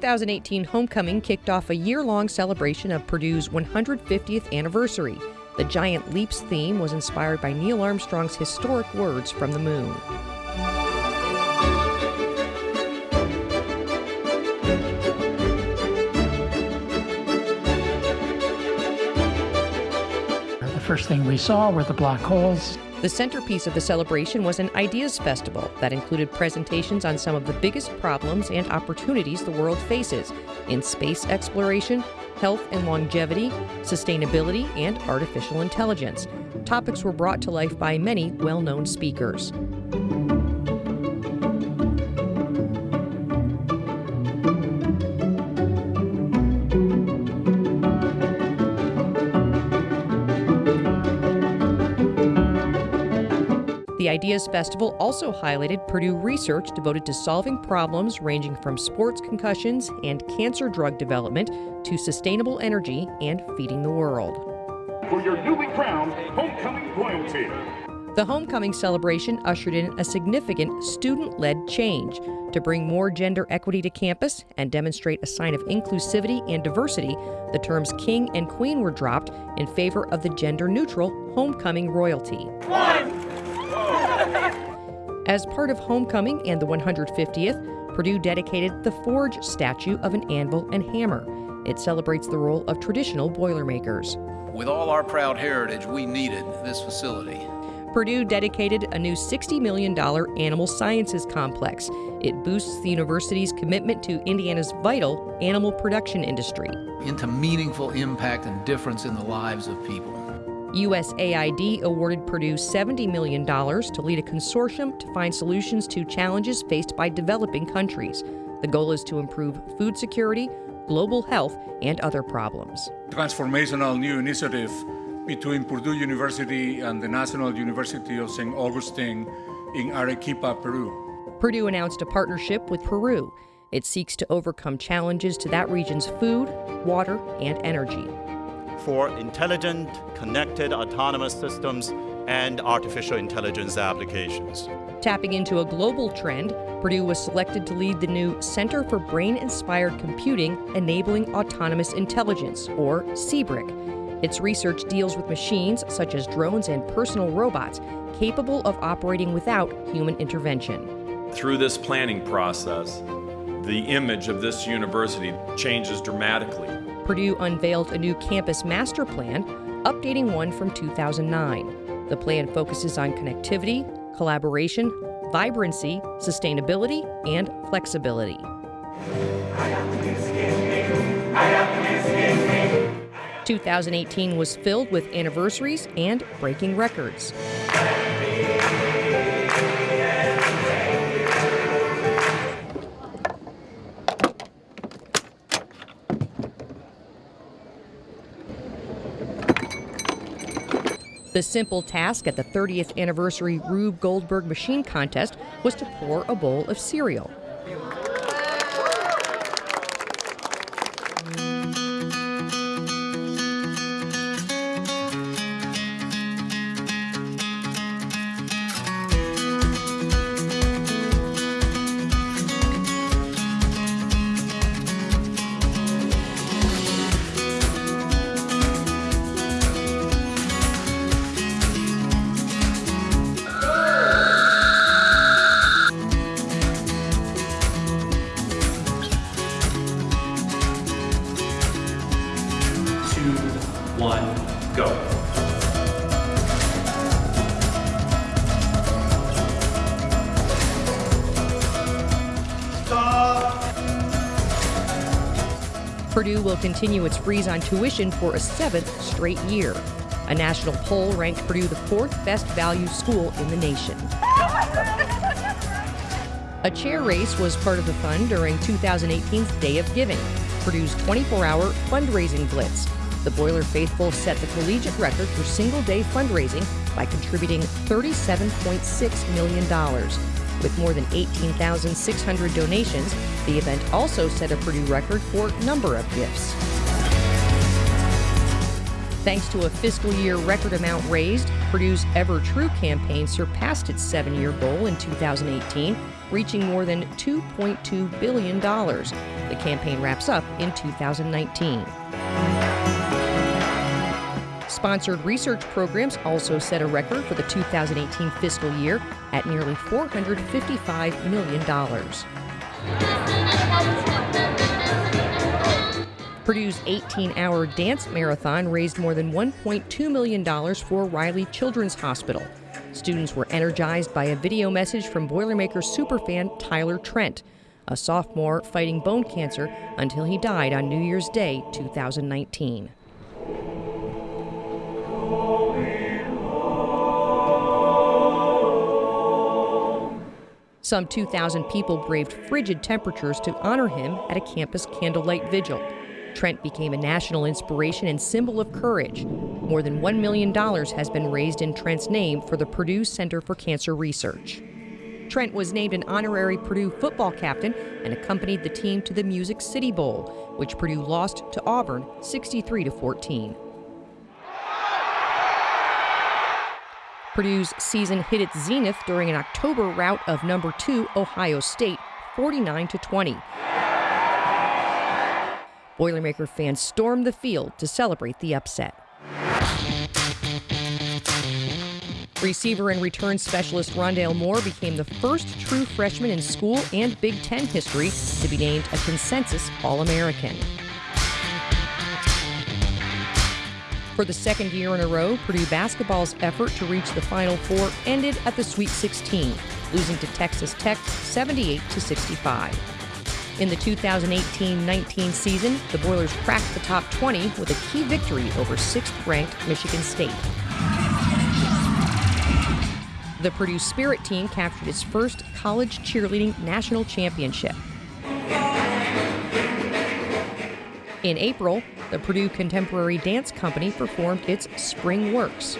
2018 homecoming kicked off a year long celebration of Purdue's 150th anniversary. The Giant Leaps theme was inspired by Neil Armstrong's historic words from the moon. The first thing we saw were the black holes. The centerpiece of the celebration was an Ideas Festival that included presentations on some of the biggest problems and opportunities the world faces in space exploration, health and longevity, sustainability, and artificial intelligence. Topics were brought to life by many well known speakers. Ideas Festival also highlighted Purdue research devoted to solving problems ranging from sports concussions and cancer drug development to sustainable energy and feeding the world. For your newly crowned homecoming royalty. The homecoming celebration ushered in a significant student led change to bring more gender equity to campus and demonstrate a sign of inclusivity and diversity. The terms king and queen were dropped in favor of the gender neutral homecoming royalty. One. As part of homecoming and the 150th, Purdue dedicated the Forge statue of an anvil and hammer. It celebrates the role of traditional Boilermakers. With all our proud heritage, we needed this facility. Purdue dedicated a new $60 million animal sciences complex. It boosts the university's commitment to Indiana's vital animal production industry. Into meaningful impact and difference in the lives of people. USAID awarded Purdue $70 million to lead a consortium to find solutions to challenges faced by developing countries. The goal is to improve food security, global health, and other problems. Transformational new initiative between Purdue University and the National University of St. Augustine in Arequipa, Peru. Purdue announced a partnership with Peru. It seeks to overcome challenges to that region's food, water, and energy for intelligent, connected, autonomous systems and artificial intelligence applications. Tapping into a global trend, Purdue was selected to lead the new Center for Brain Inspired Computing Enabling Autonomous Intelligence, or CBRIC. Its research deals with machines such as drones and personal robots capable of operating without human intervention. Through this planning process, the image of this university changes dramatically Purdue unveiled a new campus master plan, updating one from 2009. The plan focuses on connectivity, collaboration, vibrancy, sustainability, and flexibility. 2018 was filled with anniversaries and breaking records. The simple task at the 30th anniversary Rube Goldberg Machine Contest was to pour a bowl of cereal. One, go. Purdue will continue its freeze on tuition for a seventh straight year. A national poll ranked Purdue the fourth best value school in the nation. A chair race was part of the fun during 2018's Day of Giving, Purdue's 24 hour fundraising blitz. The Boiler faithful set the collegiate record for single day fundraising by contributing $37.6 million. With more than 18,600 donations, the event also set a Purdue record for number of gifts. Thanks to a fiscal year record amount raised, Purdue's Ever True campaign surpassed its seven year goal in 2018, reaching more than $2.2 billion. The campaign wraps up in 2019. Sponsored research programs also set a record for the 2018 fiscal year at nearly $455 million. Purdue's 18 hour dance marathon raised more than $1.2 million for Riley Children's Hospital. Students were energized by a video message from Boilermaker superfan Tyler Trent, a sophomore fighting bone cancer until he died on New Year's Day 2019. Some 2,000 people braved frigid temperatures to honor him at a campus candlelight vigil. Trent became a national inspiration and symbol of courage. More than $1 million has been raised in Trent's name for the Purdue Center for Cancer Research. Trent was named an honorary Purdue football captain and accompanied the team to the Music City Bowl, which Purdue lost to Auburn 63 to 14. Purdue's season hit its zenith during an October rout of number 2 Ohio State 49 to 20. Boilermaker fans stormed the field to celebrate the upset. Receiver and return specialist Rondale Moore became the first true freshman in school and Big Ten history to be named a consensus All American. For the second year in a row, Purdue basketball's effort to reach the Final Four ended at the Sweet 16, losing to Texas Tech 78 to 65. In the 2018-19 season, the Boilers cracked the top 20 with a key victory over sixth-ranked Michigan State. The Purdue Spirit team captured its first college cheerleading national championship. In April, the Purdue Contemporary Dance Company performed its Spring Works.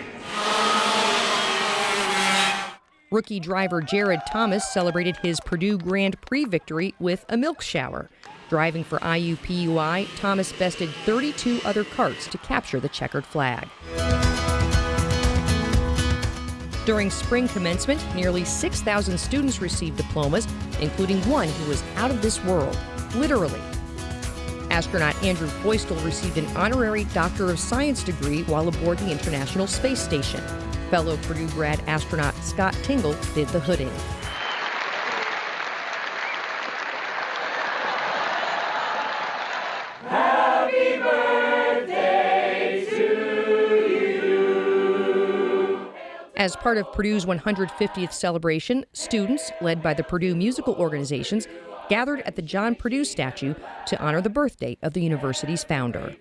Rookie driver Jared Thomas celebrated his Purdue Grand Prix victory with a milk shower. Driving for IUPUI, Thomas bested 32 other karts to capture the checkered flag. During spring commencement, nearly 6,000 students received diplomas, including one who was out of this world, literally. Astronaut Andrew Feustel received an honorary Doctor of Science degree while aboard the International Space Station. Fellow Purdue grad astronaut Scott Tingle did the hooding. Happy birthday to you. As part of Purdue's 150th celebration, students, led by the Purdue musical organizations, gathered at the John Purdue statue to honor the birthday of the university's founder.